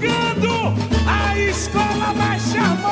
chegando a escola mais charmosa.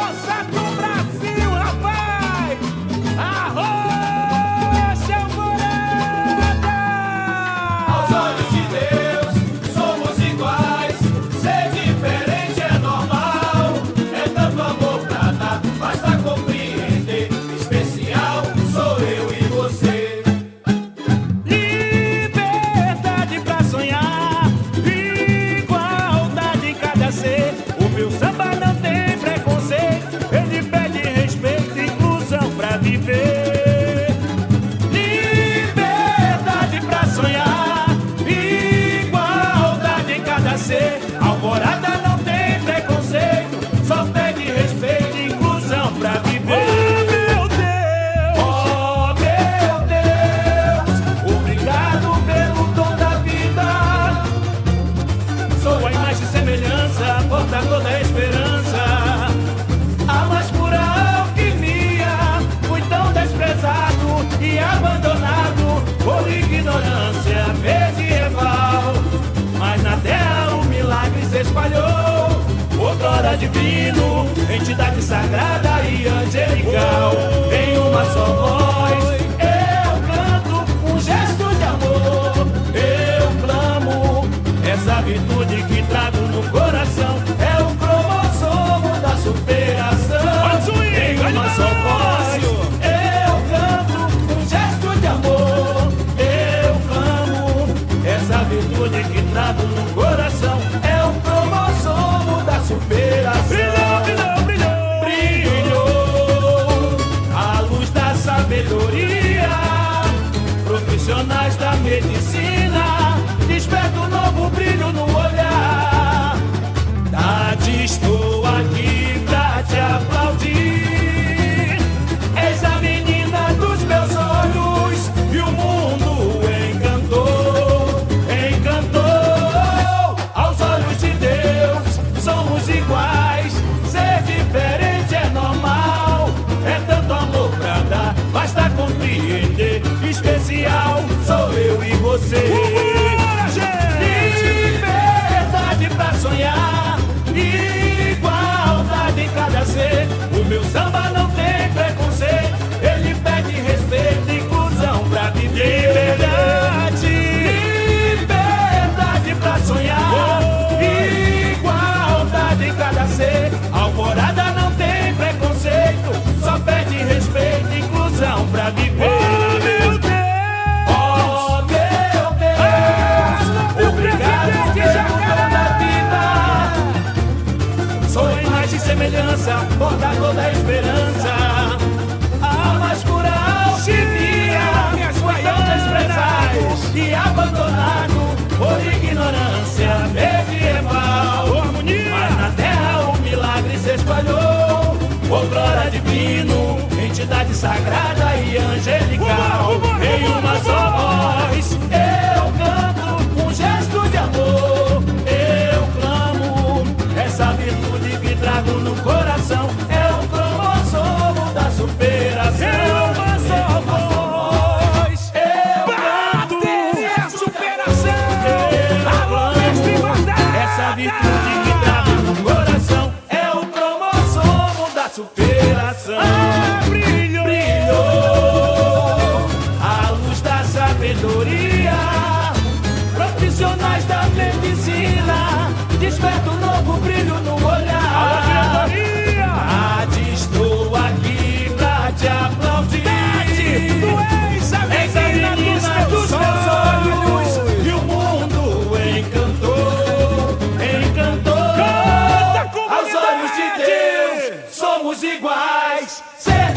nada divino, entidade sagrada e angelical. Em uma só voz, eu canto um gesto de amor. Eu clamo essa virtude que trago no coração. outrora divino, entidade sagrada e angelical, em uma só voz. superação. iguais, ser